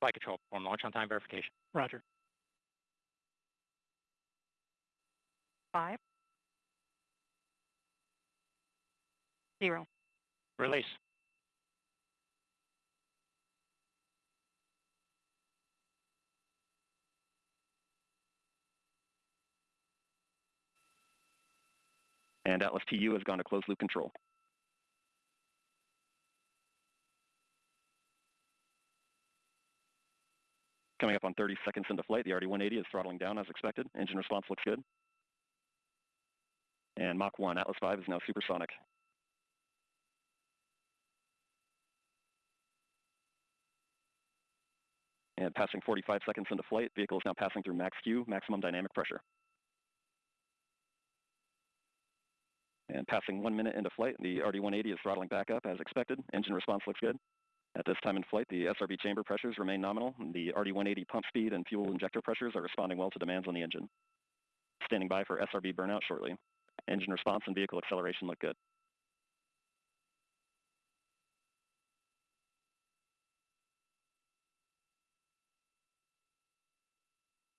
Flight control, perform launch on time verification. Roger. Five. Zero. Release. And Atlas TU has gone to closed loop control. Coming up on 30 seconds into flight, the RD-180 is throttling down as expected. Engine response looks good. And Mach 1, Atlas 5 is now supersonic. And passing 45 seconds into flight, vehicle is now passing through max Q, maximum dynamic pressure. And passing one minute into flight, the RD-180 is throttling back up as expected. Engine response looks good. At this time in flight, the SRB chamber pressures remain nominal. The RD-180 pump speed and fuel injector pressures are responding well to demands on the engine. Standing by for SRB burnout shortly. Engine response and vehicle acceleration look good.